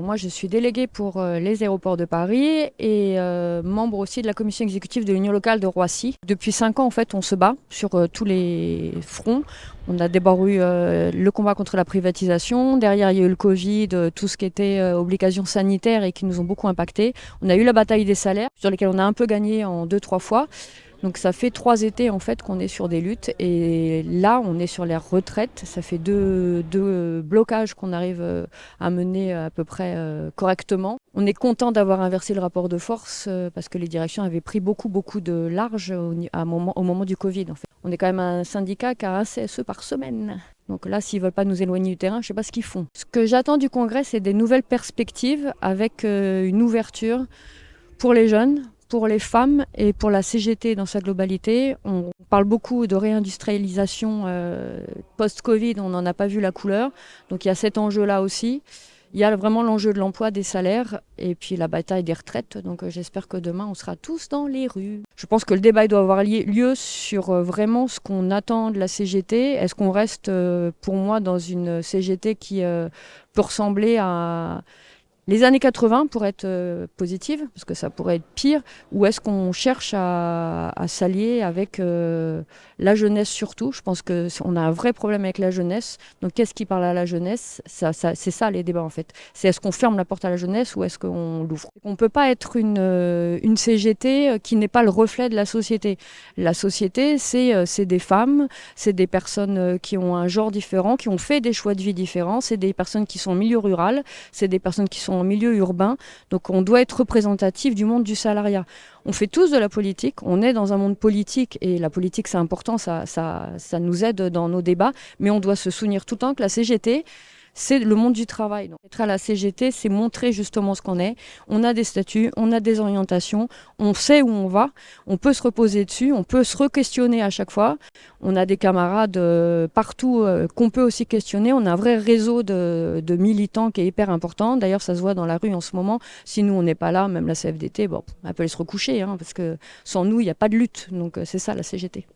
Moi, je suis déléguée pour euh, les aéroports de Paris et euh, membre aussi de la commission exécutive de l'Union locale de Roissy. Depuis cinq ans, en fait, on se bat sur euh, tous les fronts. On a d'abord eu le combat contre la privatisation. Derrière, il y a eu le Covid, tout ce qui était obligations sanitaires et qui nous ont beaucoup impacté. On a eu la bataille des salaires, sur lesquels on a un peu gagné en deux, trois fois. Donc ça fait trois étés en fait qu'on est sur des luttes et là on est sur les retraites. Ça fait deux, blocages qu'on arrive euh, à mener à peu près euh, correctement. On est content d'avoir inversé le rapport de force euh, parce que les directions avaient pris beaucoup de large au, moment, du Covid. On est quand même un syndicat qui a un CSE par semaine. Donc là, s'ils veulent pas nous éloigner du terrain, je ne sais pas ce qu'ils font. Ce que j'attends du Congrès, c'est des nouvelles perspectives avec une ouverture pour les jeunes, pour les femmes et pour la CGT dans sa globalité. On parle beaucoup de réindustrialisation euh, post-Covid, on n'en a pas vu la couleur. Donc il y a cet enjeu-là aussi. Il y a vraiment l'enjeu de l'emploi, des salaires et puis la bataille des retraites. Donc euh, j'espère que demain on sera tous dans les rues. Je pense que le débat doit avoir lieu sur euh, vraiment ce qu'on attend de la CGT. Est-ce qu'on reste pour moi dans une CGT qui peut ressembler à les années 80 pour être euh, positive, parce que ça pourrait être pire, ou est-ce qu'on cherche à, s'allier avec euh, la jeunesse surtout? Je pense qu'on a un vrai problème avec la jeunesse. Donc qu'est-ce qui parle à la jeunesse? C'est ça les débats en fait. C'est est-ce qu'on ferme la porte à la jeunesse ou est-ce qu'on l'ouvre? On ne peut pas être une, euh, une CGT qui n'est pas le reflet de la société. La société, c'est des femmes, c'est des personnes qui ont un genre différent, qui ont fait des choix de vie différents, c'est des personnes qui sont en milieu rural, c'est des personnes qui sont en milieu urbain. Donc on doit être représentatif du monde du salariat. On fait tous de la politique, on est dans un monde politique et la politique c'est important, ça, ça, ça nous aide dans nos débats, mais on doit se souvenir tout le temps que la CGT, c'est le monde du travail. Donc, être à la CGT, c'est montrer justement ce qu'on est. On a des statuts, on a des orientations, on sait où on va, on peut se reposer dessus, on peut se re-questionner à chaque fois. On a des camarades euh, partout euh, qu'on peut aussi questionner. On a un vrai réseau de, militants qui est hyper important. D'ailleurs, ça se voit dans la rue en ce moment. Si nous, on n'est pas là, même la CFDT, bon, elle peut aller se recoucher, hein, parce que sans nous, il n'y a pas de lutte. Donc, euh, c'est ça la CGT.